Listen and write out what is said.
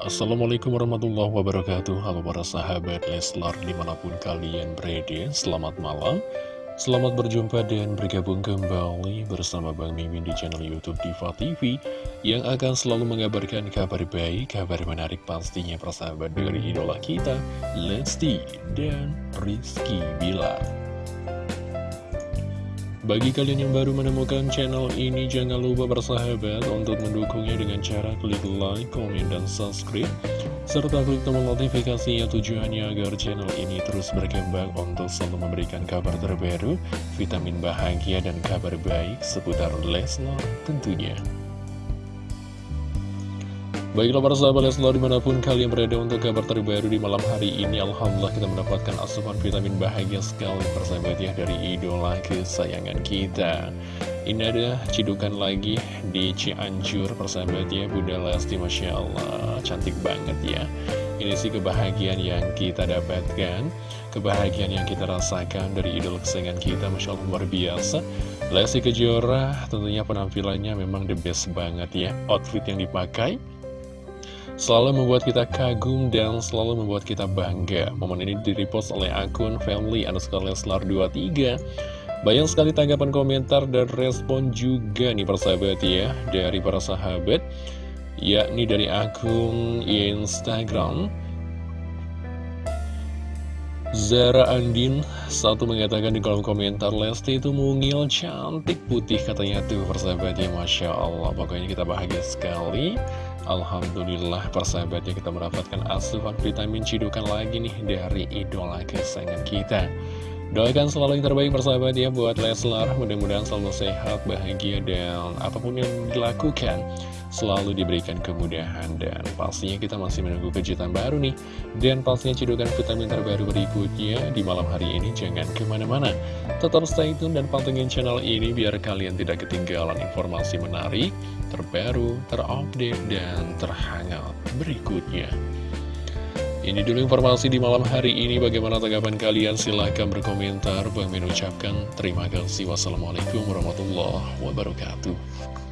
Assalamualaikum warahmatullahi wabarakatuh. Halo para sahabat Leslar di mana pun kalian berada Selamat malam. Selamat berjumpa dan bergabung kembali bersama Bang Mimin di channel Youtube Diva TV Yang akan selalu mengabarkan kabar baik, kabar menarik pastinya persahabat dari idola kita Lesti dan Rizky Bilar bagi kalian yang baru menemukan channel ini, jangan lupa bersahabat untuk mendukungnya dengan cara klik like, komen, dan subscribe. Serta klik tombol notifikasinya tujuannya agar channel ini terus berkembang untuk selalu memberikan kabar terbaru, vitamin bahagia, dan kabar baik seputar Leslar tentunya. Baiklah para sahabat Leslar di mana pun kalian berada untuk kabar terbaru di malam hari ini Alhamdulillah kita mendapatkan asupan vitamin bahagia sekali persahabat ya dari idola kesayangan kita. Ini ada cidukan lagi di Cianjur persahabat ya Bunda Lesti Masya Allah. Cantik banget ya. Ini sih kebahagiaan yang kita dapatkan Kebahagiaan yang kita rasakan dari idola kesayangan kita Masya Allah luar biasa. Lesti Kejora tentunya penampilannya memang the best banget ya Outfit yang dipakai selalu membuat kita kagum dan selalu membuat kita bangga. Momen ini direpost oleh akun family underscore leslar 23. Banyak sekali tanggapan komentar dan respon juga nih persahabat ya dari para sahabat yakni dari akun Instagram Zara Andin satu mengatakan di kolom komentar Lesti itu mungil cantik putih katanya tuh persahabat ya Masya Allah pokoknya kita bahagia sekali Alhamdulillah persahabatnya kita mendapatkan asupan vitamin cidukan lagi nih dari idola kesayangan kita. Doakan selalu yang terbaik persahabat ya buat Leslar. Mudah-mudahan selalu sehat, bahagia, dan apa pun yang dilakukan Selalu diberikan kemudahan Dan pastinya kita masih menunggu kejutan baru nih Dan pastinya cidukan vitamin terbaru berikutnya Di malam hari ini jangan ke mana-mana Tetap stay tune dan pantengin channel ini Biar kalian tidak ketinggalan informasi menarik Terbaru, terupdate, dan terhangat berikutnya ini dulu informasi di malam hari ini. Bagaimana tanggapan kalian? Silahkan berkomentar. Bang Min ucapkan terima kasih. Wassalamualaikum warahmatullahi wabarakatuh.